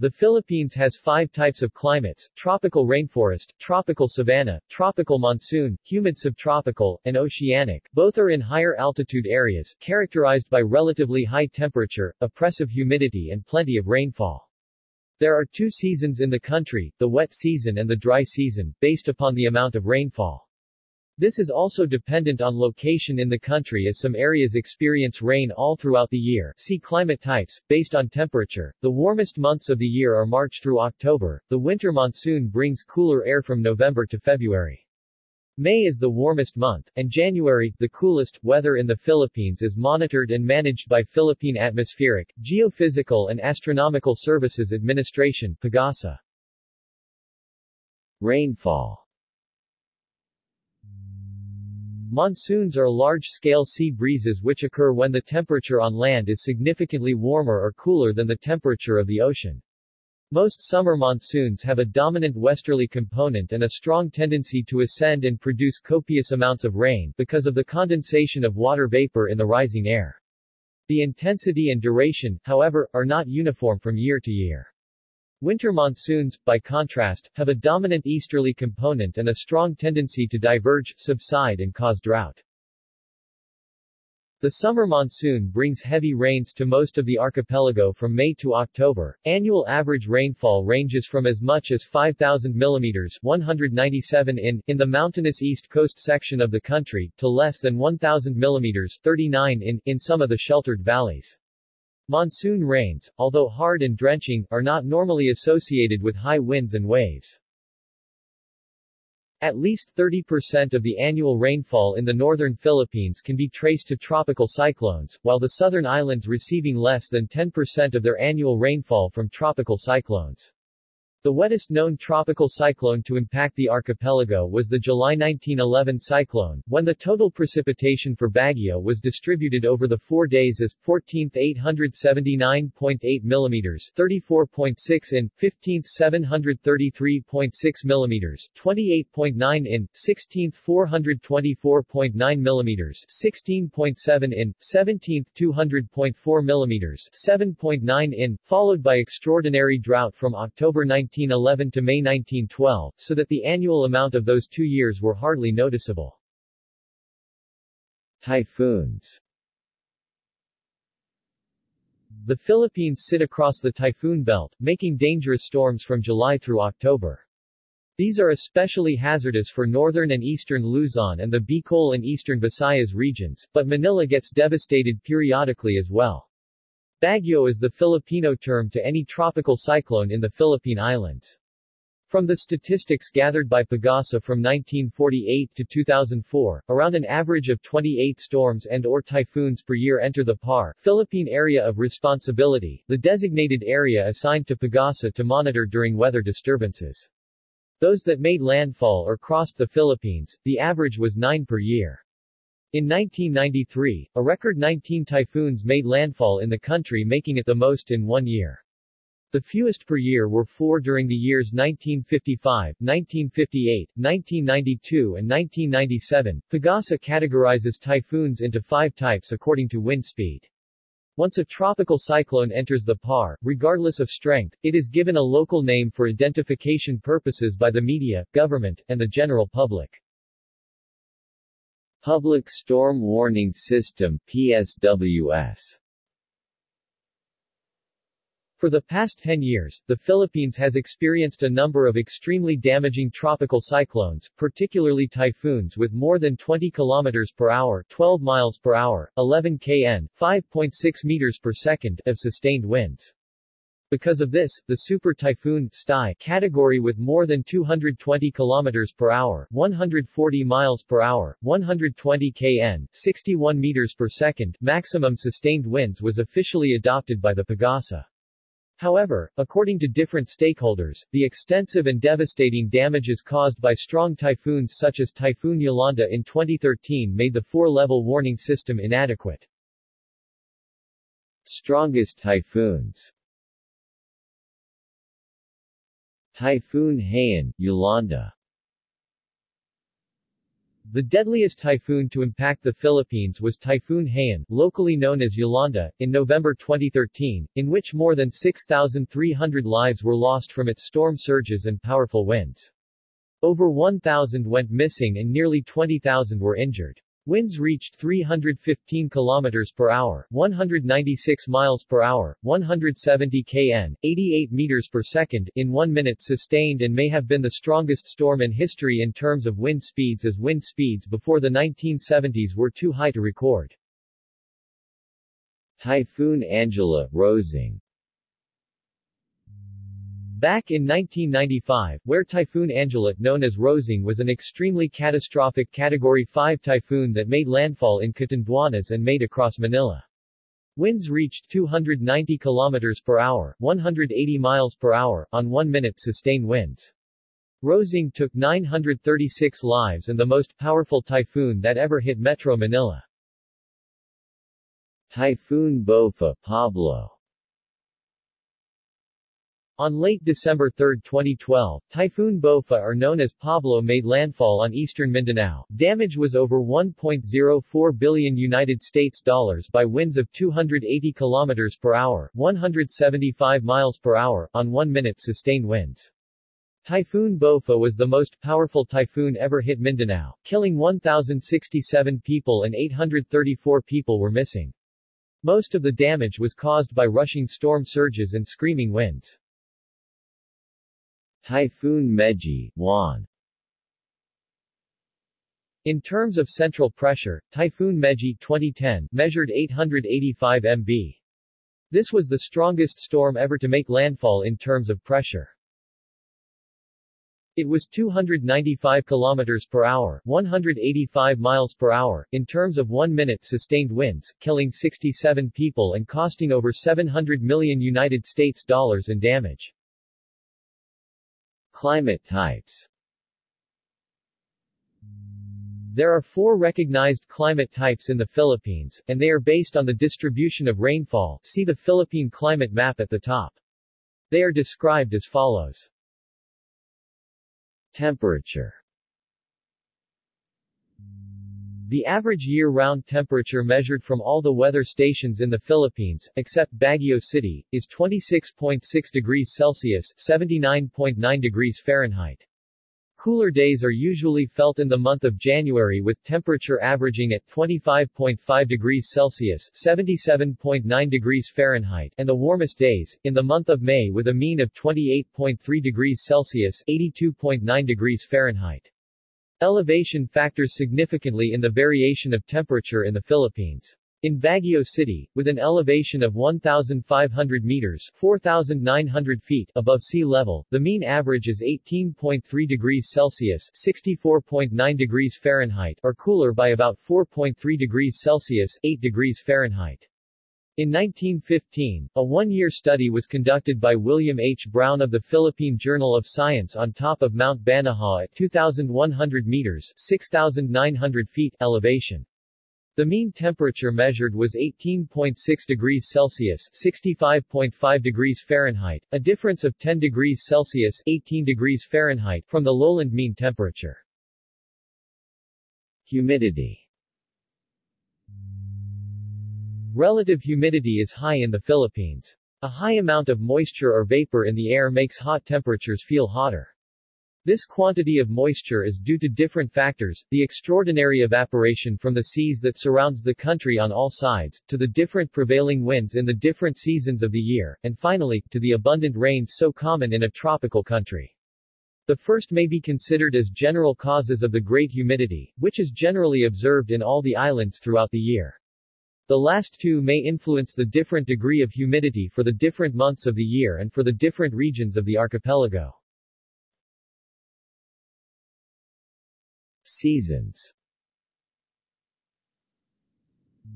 The Philippines has five types of climates, tropical rainforest, tropical savanna, tropical monsoon, humid subtropical, and oceanic. Both are in higher altitude areas, characterized by relatively high temperature, oppressive humidity and plenty of rainfall. There are two seasons in the country, the wet season and the dry season, based upon the amount of rainfall. This is also dependent on location in the country as some areas experience rain all throughout the year. See climate types, based on temperature. The warmest months of the year are March through October. The winter monsoon brings cooler air from November to February. May is the warmest month, and January, the coolest. Weather in the Philippines is monitored and managed by Philippine Atmospheric, Geophysical and Astronomical Services Administration PAGASA. Rainfall Monsoons are large-scale sea breezes which occur when the temperature on land is significantly warmer or cooler than the temperature of the ocean. Most summer monsoons have a dominant westerly component and a strong tendency to ascend and produce copious amounts of rain, because of the condensation of water vapor in the rising air. The intensity and duration, however, are not uniform from year to year. Winter monsoons, by contrast, have a dominant easterly component and a strong tendency to diverge, subside and cause drought. The summer monsoon brings heavy rains to most of the archipelago from May to October. Annual average rainfall ranges from as much as 5,000 mm 197 in in the mountainous east coast section of the country, to less than 1,000 mm 39 in in some of the sheltered valleys. Monsoon rains, although hard and drenching, are not normally associated with high winds and waves. At least 30% of the annual rainfall in the northern Philippines can be traced to tropical cyclones, while the southern islands receiving less than 10% of their annual rainfall from tropical cyclones. The wettest known tropical cyclone to impact the archipelago was the July 1911 cyclone, when the total precipitation for Baguio was distributed over the four days as 14th 879.8 mm 34.6 in, 15th 733.6 mm 28.9 in, 16th 424.9 mm 16.7 in, 17th 200.4 mm 7.9 in, followed by extraordinary drought from October 19 1911 to May 1912, so that the annual amount of those two years were hardly noticeable. Typhoons The Philippines sit across the typhoon belt, making dangerous storms from July through October. These are especially hazardous for northern and eastern Luzon and the Bicol and eastern Visayas regions, but Manila gets devastated periodically as well. Bagyo is the Filipino term to any tropical cyclone in the Philippine Islands. From the statistics gathered by Pagasa from 1948 to 2004, around an average of 28 storms and or typhoons per year enter the PAR Philippine Area of Responsibility, the designated area assigned to Pagasa to monitor during weather disturbances. Those that made landfall or crossed the Philippines, the average was 9 per year. In 1993, a record 19 typhoons made landfall in the country making it the most in one year. The fewest per year were four during the years 1955, 1958, 1992 and 1997. Pagasa categorizes typhoons into five types according to wind speed. Once a tropical cyclone enters the PAR, regardless of strength, it is given a local name for identification purposes by the media, government, and the general public. Public Storm Warning System PSWS for the past 10 years, the Philippines has experienced a number of extremely damaging tropical cyclones, particularly typhoons with more than 20 km per hour 12 miles per hour, 11 kn, 5.6 meters per second of sustained winds. Because of this, the super typhoon category with more than 220 km per hour, 140 miles per hour, 120 kn, 61 meters per second maximum sustained winds was officially adopted by the Pagasa. However, according to different stakeholders, the extensive and devastating damages caused by strong typhoons such as Typhoon Yolanda in 2013 made the four-level warning system inadequate. Strongest typhoons Typhoon Haiyan, Yolanda The deadliest typhoon to impact the Philippines was Typhoon Haiyan, locally known as Yolanda, in November 2013, in which more than 6,300 lives were lost from its storm surges and powerful winds. Over 1,000 went missing and nearly 20,000 were injured. Winds reached 315 km per hour, 196 miles per hour, 170 kn, 88 meters per second in 1 minute sustained and may have been the strongest storm in history in terms of wind speeds as wind speeds before the 1970s were too high to record. Typhoon Angela, Rosing Back in 1995, where Typhoon Angela, known as Rosing was an extremely catastrophic Category 5 typhoon that made landfall in Catanduanes and made across Manila. Winds reached 290 km per hour 180 miles per hour on 1 minute sustained winds. Rosing took 936 lives and the most powerful typhoon that ever hit Metro Manila. Typhoon Bopha Pablo on late December 3, 2012, Typhoon Bopha or known as Pablo made landfall on eastern Mindanao. Damage was over 1.04 billion United States dollars by winds of 280 km per hour, 175 miles per hour on 1 minute sustained winds. Typhoon Bopha was the most powerful typhoon ever hit Mindanao, killing 1,067 people and 834 people were missing. Most of the damage was caused by rushing storm surges and screaming winds. Typhoon Megi, Juan in terms of central pressure, Typhoon Megi 2010 measured 885 mb. This was the strongest storm ever to make landfall in terms of pressure. It was 295 km per hour 185 miles per hour in terms of 1 minute sustained winds, killing 67 people and costing over 700 million United States dollars in damage. Climate types There are four recognized climate types in the Philippines, and they are based on the distribution of rainfall see the Philippine climate map at the top. They are described as follows. Temperature The average year-round temperature measured from all the weather stations in the Philippines, except Baguio City, is 26.6 degrees Celsius 79.9 degrees Fahrenheit. Cooler days are usually felt in the month of January with temperature averaging at 25.5 degrees Celsius 77.9 degrees Fahrenheit and the warmest days, in the month of May with a mean of 28.3 degrees Celsius 82.9 degrees Fahrenheit. Elevation factors significantly in the variation of temperature in the Philippines. In Baguio City, with an elevation of 1,500 meters 4,900 feet above sea level, the mean average is 18.3 degrees Celsius 64.9 degrees Fahrenheit or cooler by about 4.3 degrees Celsius 8 degrees Fahrenheit. In 1915, a one-year study was conducted by William H. Brown of the Philippine Journal of Science on top of Mount Banahaw at 2,100 meters 6,900 feet elevation. The mean temperature measured was 18.6 degrees Celsius 65.5 degrees Fahrenheit, a difference of 10 degrees Celsius 18 degrees Fahrenheit from the lowland mean temperature. Humidity Relative humidity is high in the Philippines. A high amount of moisture or vapor in the air makes hot temperatures feel hotter. This quantity of moisture is due to different factors, the extraordinary evaporation from the seas that surrounds the country on all sides, to the different prevailing winds in the different seasons of the year, and finally, to the abundant rains so common in a tropical country. The first may be considered as general causes of the great humidity, which is generally observed in all the islands throughout the year. The last two may influence the different degree of humidity for the different months of the year and for the different regions of the archipelago. Seasons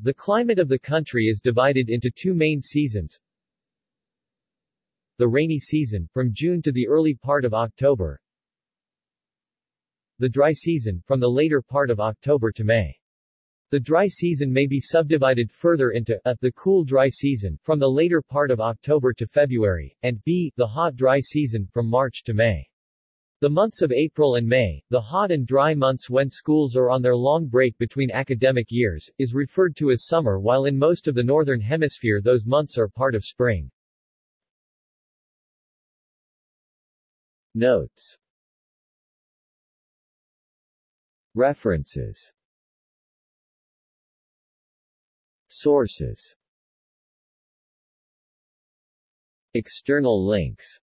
The climate of the country is divided into two main seasons. The rainy season, from June to the early part of October. The dry season, from the later part of October to May. The dry season may be subdivided further into a, the cool dry season, from the later part of October to February, and b, the hot dry season, from March to May. The months of April and May, the hot and dry months when schools are on their long break between academic years, is referred to as summer while in most of the northern hemisphere those months are part of spring. Notes References Sources. External links